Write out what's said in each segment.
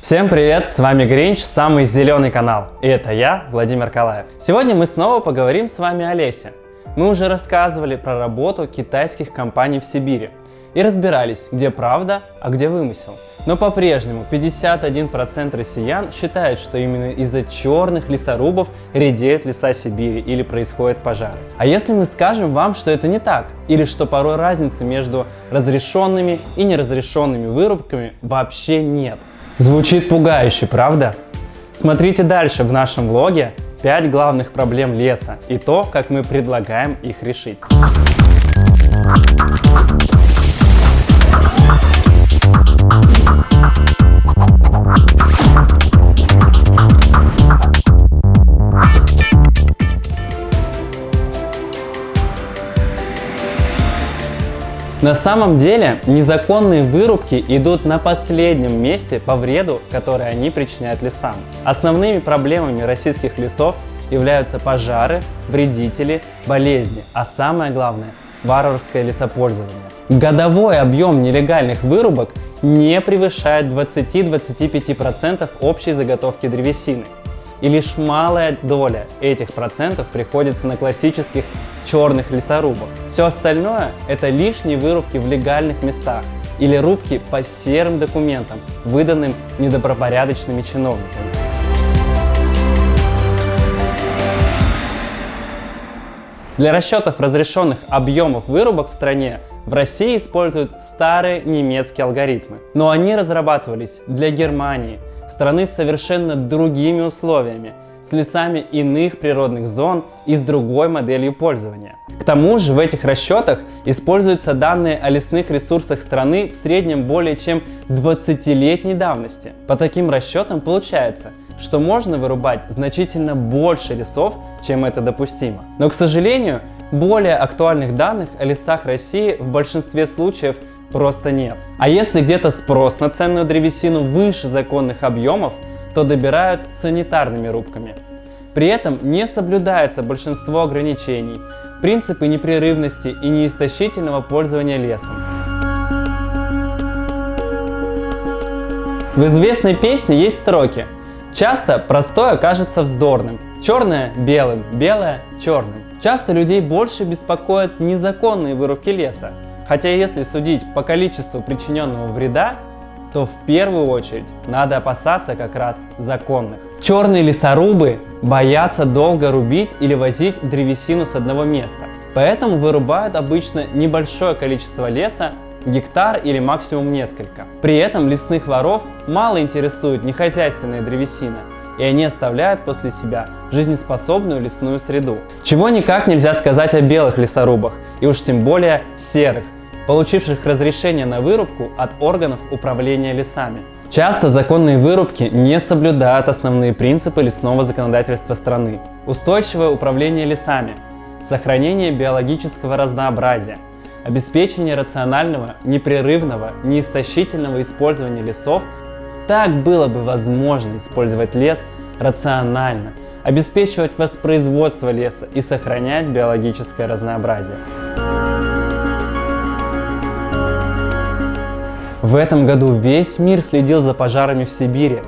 Всем привет, с вами Гринч, самый зеленый канал. И это я, Владимир Калаев. Сегодня мы снова поговорим с вами о лесе. Мы уже рассказывали про работу китайских компаний в Сибири и разбирались, где правда, а где вымысел. Но по-прежнему 51% россиян считают, что именно из-за черных лесорубов редеют леса Сибири или происходят пожары. А если мы скажем вам, что это не так, или что порой разницы между разрешенными и неразрешенными вырубками вообще нет? Звучит пугающе, правда? Смотрите дальше в нашем влоге 5 главных проблем леса и то, как мы предлагаем их решить. На самом деле незаконные вырубки идут на последнем месте по вреду, который они причиняют лесам. Основными проблемами российских лесов являются пожары, вредители, болезни, а самое главное – варварское лесопользование. Годовой объем нелегальных вырубок не превышает 20-25% общей заготовки древесины и лишь малая доля этих процентов приходится на классических черных лесорубах. Все остальное это лишние вырубки в легальных местах или рубки по серым документам, выданным недобропорядочными чиновниками. Для расчетов разрешенных объемов вырубок в стране в России используют старые немецкие алгоритмы, но они разрабатывались для Германии, страны с совершенно другими условиями, с лесами иных природных зон и с другой моделью пользования. К тому же в этих расчетах используются данные о лесных ресурсах страны в среднем более чем 20-летней давности. По таким расчетам получается, что можно вырубать значительно больше лесов, чем это допустимо. Но, к сожалению, более актуальных данных о лесах России в большинстве случаев просто нет. А если где-то спрос на ценную древесину выше законных объемов, то добирают санитарными рубками. При этом не соблюдается большинство ограничений, принципы непрерывности и неистощительного пользования лесом. В известной песне есть строки Часто простое кажется вздорным. Черное – белым, белое – черным. Часто людей больше беспокоят незаконные вырубки леса, Хотя если судить по количеству причиненного вреда, то в первую очередь надо опасаться как раз законных. Черные лесорубы боятся долго рубить или возить древесину с одного места, поэтому вырубают обычно небольшое количество леса, гектар или максимум несколько. При этом лесных воров мало интересует нехозяйственная древесина, и они оставляют после себя жизнеспособную лесную среду. Чего никак нельзя сказать о белых лесорубах, и уж тем более серых, получивших разрешение на вырубку от органов управления лесами. Часто законные вырубки не соблюдают основные принципы лесного законодательства страны. Устойчивое управление лесами, сохранение биологического разнообразия, обеспечение рационального, непрерывного, неистощительного использования лесов, так было бы возможно использовать лес рационально, обеспечивать воспроизводство леса и сохранять биологическое разнообразие. В этом году весь мир следил за пожарами в Сибири.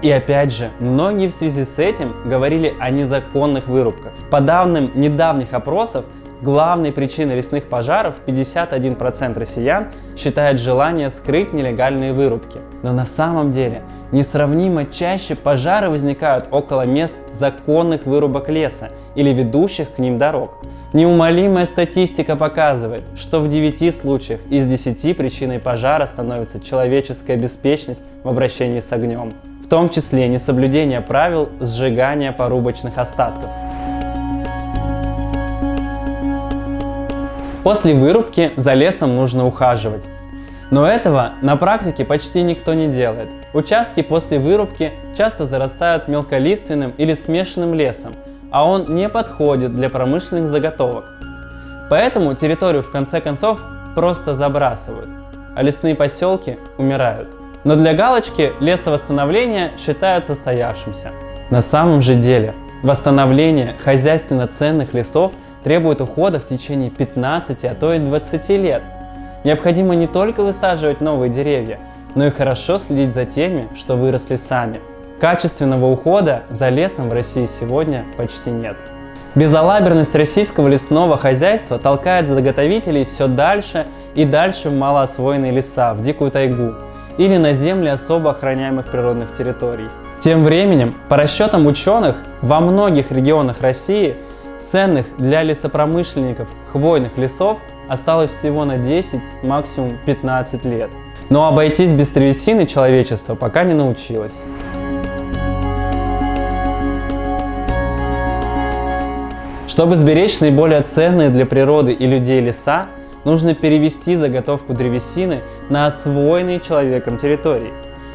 И опять же, многие в связи с этим говорили о незаконных вырубках. По данным недавних опросов, главной причиной лесных пожаров 51% россиян считают желание скрыть нелегальные вырубки. Но на самом деле несравнимо чаще пожары возникают около мест законных вырубок леса или ведущих к ним дорог. Неумолимая статистика показывает, что в 9 случаях из 10 причиной пожара становится человеческая беспечность в обращении с огнем, в том числе несоблюдение правил сжигания порубочных остатков. После вырубки за лесом нужно ухаживать. Но этого на практике почти никто не делает. Участки после вырубки часто зарастают мелколиственным или смешанным лесом, а он не подходит для промышленных заготовок. Поэтому территорию в конце концов просто забрасывают, а лесные поселки умирают. Но для галочки лесовосстановление считают состоявшимся. На самом же деле восстановление хозяйственно ценных лесов требует ухода в течение 15, а то и 20 лет. Необходимо не только высаживать новые деревья, но и хорошо следить за теми, что выросли сами. Качественного ухода за лесом в России сегодня почти нет. Безалаберность российского лесного хозяйства толкает заготовителей все дальше и дальше в малоосвоенные леса, в дикую тайгу или на земли особо охраняемых природных территорий. Тем временем, по расчетам ученых, во многих регионах России ценных для лесопромышленников хвойных лесов осталось всего на 10, максимум 15 лет. Но обойтись без древесины человечество пока не научилось. Чтобы сберечь наиболее ценные для природы и людей леса, нужно перевести заготовку древесины на освоенные человеком территории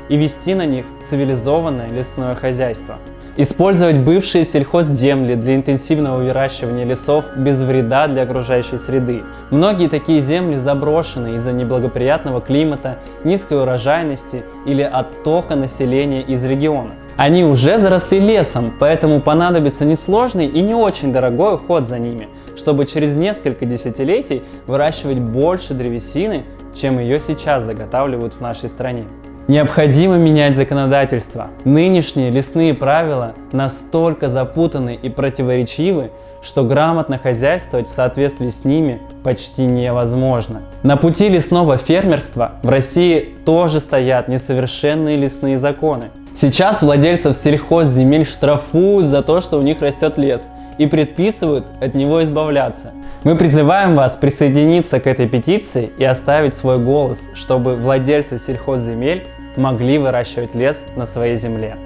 и вести на них цивилизованное лесное хозяйство. Использовать бывшие сельхозземли для интенсивного выращивания лесов без вреда для окружающей среды. Многие такие земли заброшены из-за неблагоприятного климата, низкой урожайности или оттока населения из регионов. Они уже заросли лесом, поэтому понадобится несложный и не очень дорогой уход за ними, чтобы через несколько десятилетий выращивать больше древесины, чем ее сейчас заготавливают в нашей стране. Необходимо менять законодательство. Нынешние лесные правила настолько запутаны и противоречивы, что грамотно хозяйствовать в соответствии с ними почти невозможно. На пути лесного фермерства в России тоже стоят несовершенные лесные законы. Сейчас владельцев сельхозземель штрафуют за то, что у них растет лес, и предписывают от него избавляться. Мы призываем вас присоединиться к этой петиции и оставить свой голос, чтобы владельцы сельхозземель могли выращивать лес на своей земле.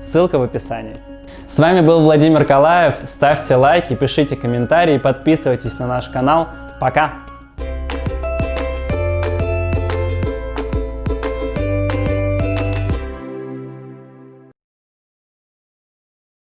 Ссылка в описании. С вами был Владимир Калаев. Ставьте лайки, пишите комментарии, подписывайтесь на наш канал. Пока!